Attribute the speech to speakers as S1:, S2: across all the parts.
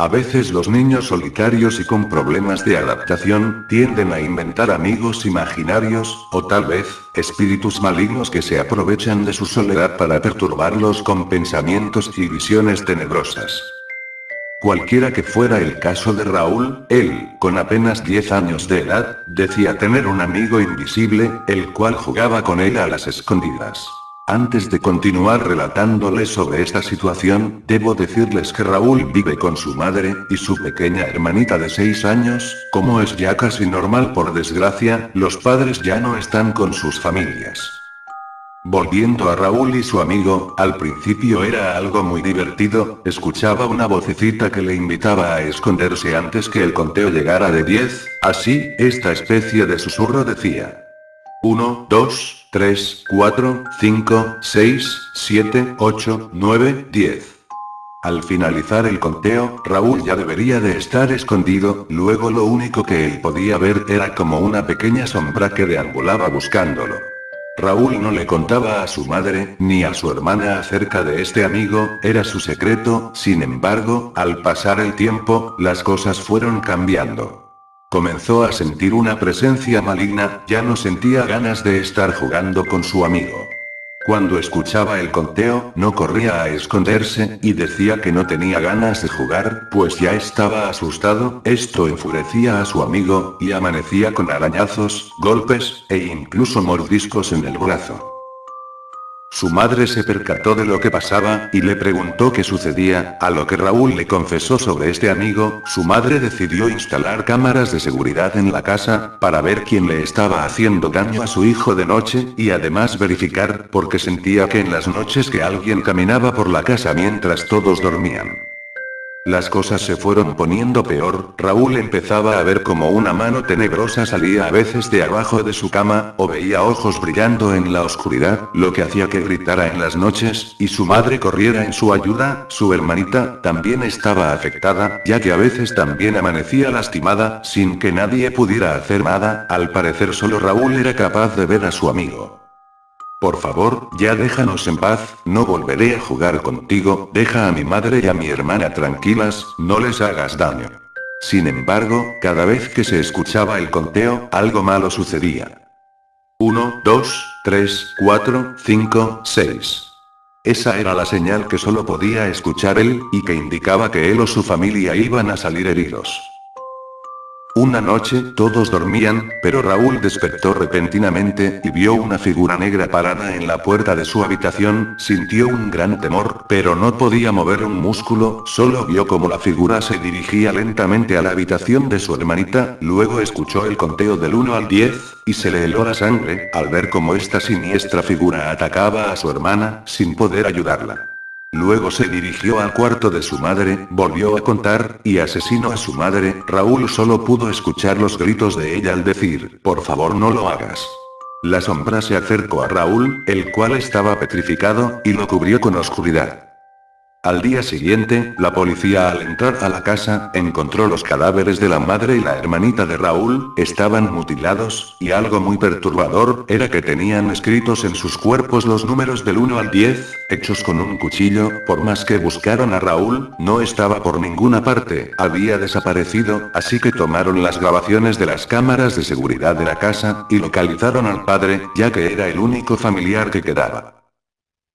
S1: A veces los niños solitarios y con problemas de adaptación, tienden a inventar amigos imaginarios, o tal vez, espíritus malignos que se aprovechan de su soledad para perturbarlos con pensamientos y visiones tenebrosas. Cualquiera que fuera el caso de Raúl, él, con apenas 10 años de edad, decía tener un amigo invisible, el cual jugaba con él a las escondidas. Antes de continuar relatándoles sobre esta situación, debo decirles que Raúl vive con su madre, y su pequeña hermanita de 6 años, como es ya casi normal por desgracia, los padres ya no están con sus familias. Volviendo a Raúl y su amigo, al principio era algo muy divertido, escuchaba una vocecita que le invitaba a esconderse antes que el conteo llegara de 10, así, esta especie de susurro decía. 1, 2, 3, 4, 5, 6, 7, 8, 9, 10. Al finalizar el conteo, Raúl ya debería de estar escondido, luego lo único que él podía ver era como una pequeña sombra que deambulaba buscándolo. Raúl no le contaba a su madre, ni a su hermana acerca de este amigo, era su secreto, sin embargo, al pasar el tiempo, las cosas fueron cambiando. Comenzó a sentir una presencia maligna, ya no sentía ganas de estar jugando con su amigo. Cuando escuchaba el conteo, no corría a esconderse, y decía que no tenía ganas de jugar, pues ya estaba asustado, esto enfurecía a su amigo, y amanecía con arañazos, golpes, e incluso mordiscos en el brazo. Su madre se percató de lo que pasaba, y le preguntó qué sucedía, a lo que Raúl le confesó sobre este amigo, su madre decidió instalar cámaras de seguridad en la casa, para ver quién le estaba haciendo daño a su hijo de noche, y además verificar, porque sentía que en las noches que alguien caminaba por la casa mientras todos dormían. Las cosas se fueron poniendo peor, Raúl empezaba a ver como una mano tenebrosa salía a veces de abajo de su cama, o veía ojos brillando en la oscuridad, lo que hacía que gritara en las noches, y su madre corriera en su ayuda, su hermanita, también estaba afectada, ya que a veces también amanecía lastimada, sin que nadie pudiera hacer nada, al parecer solo Raúl era capaz de ver a su amigo. Por favor, ya déjanos en paz, no volveré a jugar contigo, deja a mi madre y a mi hermana tranquilas, no les hagas daño. Sin embargo, cada vez que se escuchaba el conteo, algo malo sucedía. 1, 2, 3, 4, 5, 6. Esa era la señal que solo podía escuchar él, y que indicaba que él o su familia iban a salir heridos. Una noche, todos dormían, pero Raúl despertó repentinamente, y vio una figura negra parada en la puerta de su habitación, sintió un gran temor, pero no podía mover un músculo, solo vio como la figura se dirigía lentamente a la habitación de su hermanita, luego escuchó el conteo del 1 al 10, y se le heló la sangre, al ver cómo esta siniestra figura atacaba a su hermana, sin poder ayudarla. Luego se dirigió al cuarto de su madre, volvió a contar, y asesinó a su madre, Raúl solo pudo escuchar los gritos de ella al decir, por favor no lo hagas. La sombra se acercó a Raúl, el cual estaba petrificado, y lo cubrió con oscuridad. Al día siguiente, la policía al entrar a la casa, encontró los cadáveres de la madre y la hermanita de Raúl, estaban mutilados, y algo muy perturbador, era que tenían escritos en sus cuerpos los números del 1 al 10, hechos con un cuchillo, por más que buscaron a Raúl, no estaba por ninguna parte, había desaparecido, así que tomaron las grabaciones de las cámaras de seguridad de la casa, y localizaron al padre, ya que era el único familiar que quedaba.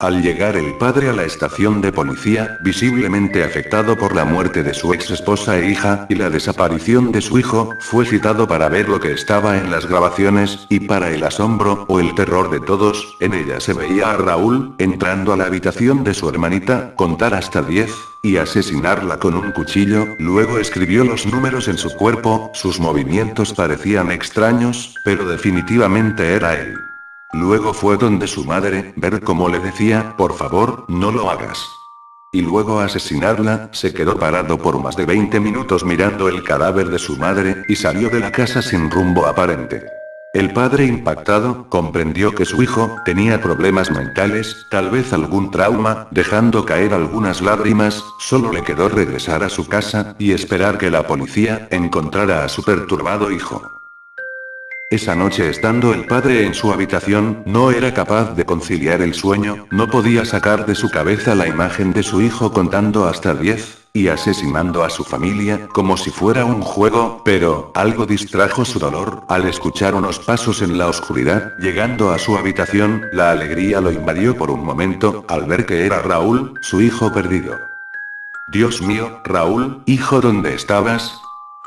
S1: Al llegar el padre a la estación de policía, visiblemente afectado por la muerte de su ex esposa e hija, y la desaparición de su hijo, fue citado para ver lo que estaba en las grabaciones, y para el asombro, o el terror de todos, en ella se veía a Raúl, entrando a la habitación de su hermanita, contar hasta 10, y asesinarla con un cuchillo, luego escribió los números en su cuerpo, sus movimientos parecían extraños, pero definitivamente era él. Luego fue donde su madre, ver cómo le decía, por favor, no lo hagas. Y luego asesinarla, se quedó parado por más de 20 minutos mirando el cadáver de su madre, y salió de la casa sin rumbo aparente. El padre impactado, comprendió que su hijo, tenía problemas mentales, tal vez algún trauma, dejando caer algunas lágrimas, solo le quedó regresar a su casa, y esperar que la policía, encontrara a su perturbado hijo. Esa noche estando el padre en su habitación, no era capaz de conciliar el sueño, no podía sacar de su cabeza la imagen de su hijo contando hasta 10, y asesinando a su familia, como si fuera un juego, pero, algo distrajo su dolor, al escuchar unos pasos en la oscuridad, llegando a su habitación, la alegría lo invadió por un momento, al ver que era Raúl, su hijo perdido. Dios mío, Raúl, hijo ¿dónde estabas?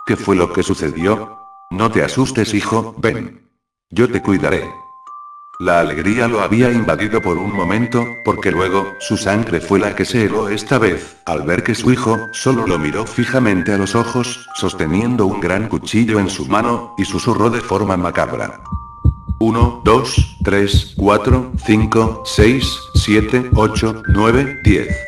S1: ¿Qué fue lo que sucedió? No te asustes hijo, ven. Yo te cuidaré. La alegría lo había invadido por un momento, porque luego, su sangre fue la que se heló esta vez, al ver que su hijo, solo lo miró fijamente a los ojos, sosteniendo un gran cuchillo en su mano, y susurró de forma macabra. 1, 2, 3, 4, 5, 6, 7, 8, 9, 10.